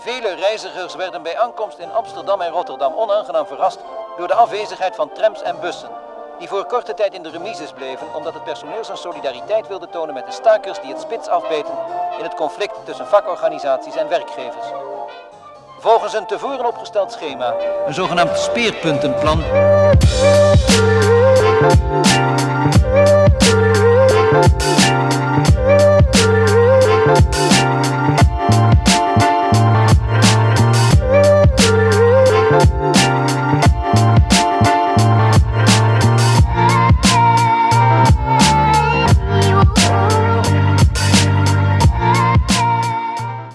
Vele reizigers werden bij aankomst in Amsterdam en Rotterdam onaangenaam verrast door de afwezigheid van trams en bussen, die voor korte tijd in de remises bleven omdat het personeel zijn solidariteit wilde tonen met de stakers die het spits afbeten in het conflict tussen vakorganisaties en werkgevers. Volgens een tevoren opgesteld schema, een zogenaamd speerpuntenplan,